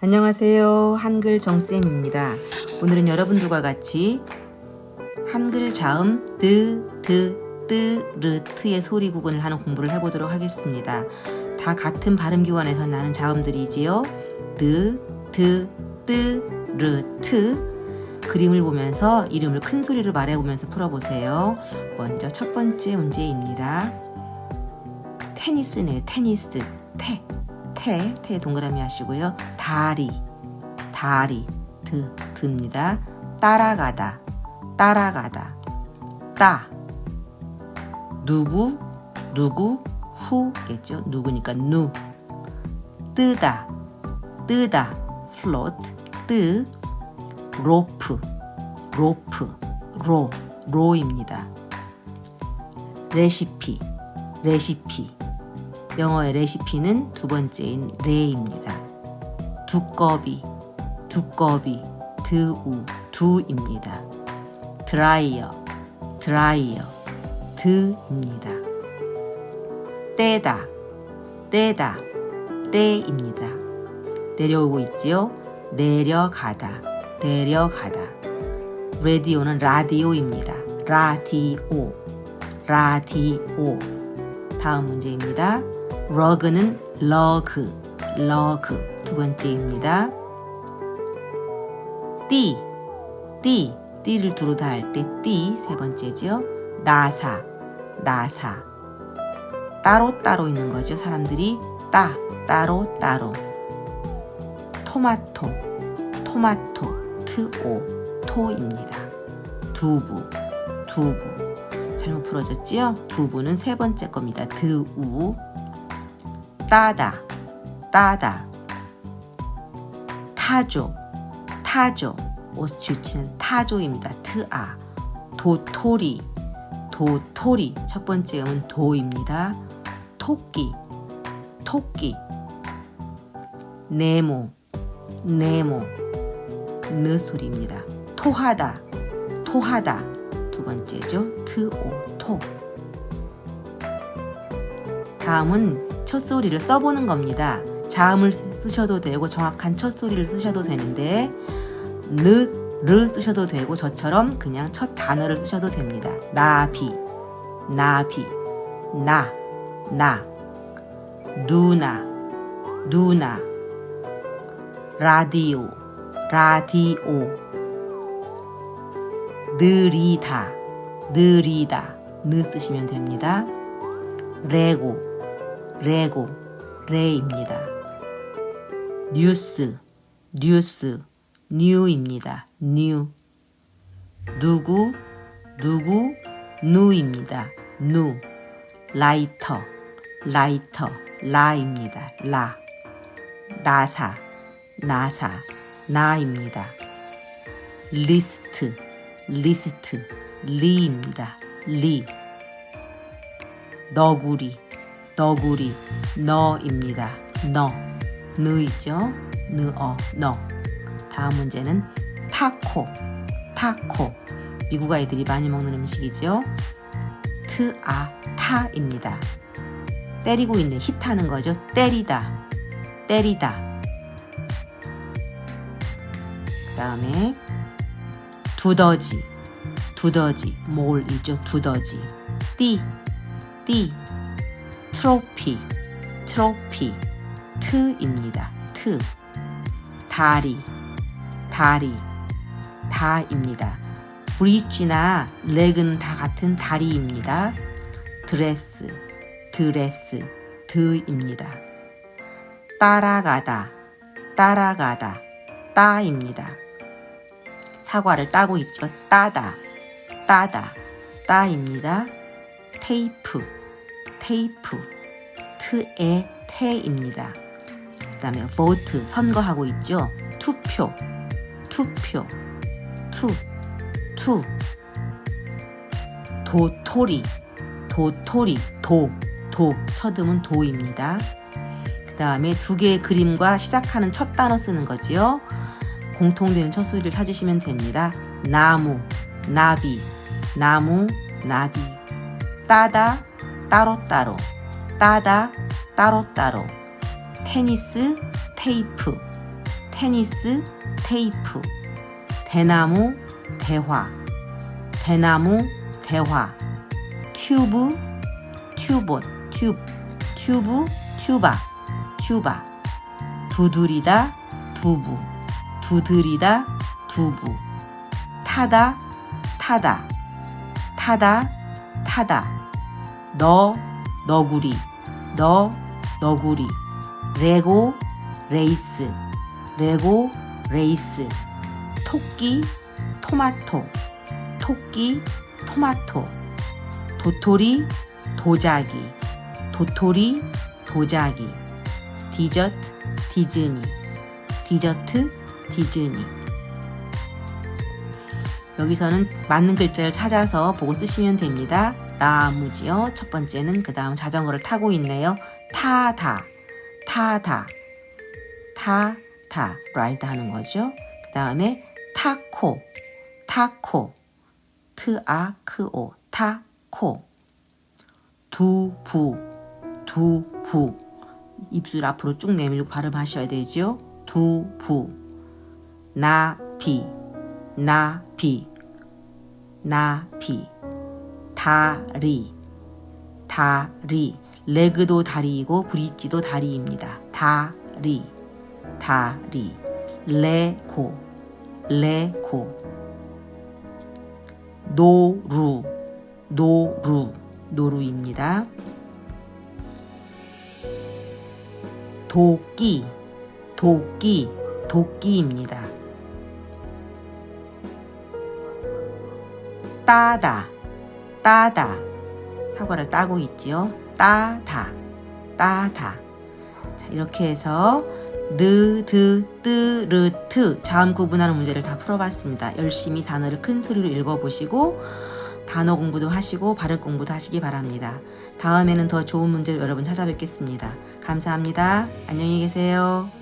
안녕하세요. 한글 정쌤입니다. 오늘은 여러분들과 같이 한글 자음 드, 드, 뜨, 르, 트의 소리 구분을 하는 공부를 해보도록 하겠습니다. 다 같은 발음기관에서 나는 자음들이지요. 드, 드, 뜨, 르, 트 그림을 보면서 이름을 큰 소리로 말해보면서 풀어보세요. 먼저 첫 번째 문제입니다. 테니스네요. 테니스. 테. 태, 태 동그라미 하시고요. 다리, 다리, 드, 드입니다. 따라가다, 따라가다, 따. 누구, 누구, 후겠죠. 누구니까 누. 뜨다, 뜨다, float, 뜨. 로프, 로프, 로, 로입니다. 레시피, 레시피. 영어의 레시피는 두 번째인 레입니다. 두꺼비, 두꺼비, 드우, 두입니다. 드라이어, 드라이어, 드입니다. 떼다, 떼다, 떼입니다. 내려오고 있지요? 내려가다, 내려가다. 라디오는 라디오입니다. 라디오, 라디오. 다음 문제입니다. 러그는 러그, 러그 두 번째입니다. 띠, 띠, 띠를 두루 다 할 때 띠 세 번째죠. 나사, 나사 따로 따로 있는 거죠. 사람들이 따, 따로 따로 토마토, 토마토, 트오, 토입니다. 두부, 두부 잘못 풀어졌지요? 두부는 세 번째 겁니다. 드우 따다 따다 타조 타조 옷 질치는 타조입니다. 트아 도토리 도토리 첫 번째 음은 도입니다. 토끼 토끼 네모 네모 느 소리입니다. 토하다 토하다 두 번째죠. 트오 토 다음은 첫소리를 써보는 겁니다. 자음을 쓰셔도 되고 정확한 첫소리를 쓰셔도 되는데 르, 르 쓰셔도 되고 저처럼 그냥 첫 단어를 쓰셔도 됩니다. 나비, 나비, 나, 나, 누나, 누나, 라디오, 라디오, 느리다, 느리다, 느 쓰시면 됩니다. 레고, 레고, 레입니다. 뉴스, 뉴스, 뉴입니다. 뉴. 누구, 누구, 누입니다. 누. 라이터, 라이터, 라입니다. 라. 나사, 나사, 나입니다. 리스트, 리스트, 리입니다. 리. 너구리, 너구리 너입니다. 너 느이죠? 느어 너 다음 문제는 타코 타코 미국 아이들이 많이 먹는 음식이죠. 트아 타입니다. 때리고 있는 히트하는 거죠. 때리다 때리다 그 다음에 두더지 두더지 몰이죠. 두더지 띠 띠, 트로피, 트로피, 트입니다. 트. 다리, 다리, 다입니다. bridge나 leg은 다 같은 다리입니다. 드레스, 드레스, 드입니다. 따라가다, 따라가다, 따입니다. 사과를 따고 있죠. 따다, 따다, 따입니다. 테이프, 테이프, 트의 태입니다. 그 다음에 vote, 선거하고 있죠. 투표, 투표, 투, 투. 도토리, 도토리, 도, 도. 첫음은 도입니다. 그 다음에 두 개의 그림과 시작하는 첫 단어 쓰는 거지요. 공통되는 첫 소리를 찾으시면 됩니다. 나무, 나비, 나무, 나비. 따다, 따로따로. 따다, 따로따로. 테니스 테이프. 테니스, 테이프, 대나무, 대화, 대나무, 대화, 튜브, 튜본, 튜브, 튜브, 튜바, 튜바, 두드리다, 두부, 두드리다, 두부, 타다, 타다, 타다, 타다, 너, 너구리, 너, 너구리, 레고, 레이스, 레고, 레이스, 토끼, 토마토, 토끼, 토마토, 도토리, 도자기, 도토리, 도자기, 디저트, 디즈니, 디저트, 디즈니. 여기서는 맞는 글자를 찾아서 보고 쓰시면 됩니다. 나무지요. 첫 번째는 그 다음 자전거를 타고 있네요. 타다, 타다, 타다, ride 하는 거죠. 그 다음에 타코, 타코, 트아크오, 타코, 두부, 두부. 입술 앞으로 쭉 내밀고 발음하셔야 되죠. 두부, 나비, 나비, 나비, 다리, 다리, 레그도 다리이고 브릿지도 다리입니다. 다리, 다리, 레고, 레고, 노루, 노루, 노루입니다. 도끼, 도끼, 도끼입니다. 따다, 따다. 사과를 따고 있지요. 따다, 따다. 자, 이렇게 해서 느, 드, 뜨, 르, 트 자음 구분하는 문제를 다 풀어봤습니다. 열심히 단어를 큰 소리로 읽어보시고 단어 공부도 하시고 발음 공부도 하시기 바랍니다. 다음에는 더 좋은 문제로 여러분 찾아뵙겠습니다. 감사합니다. 안녕히 계세요.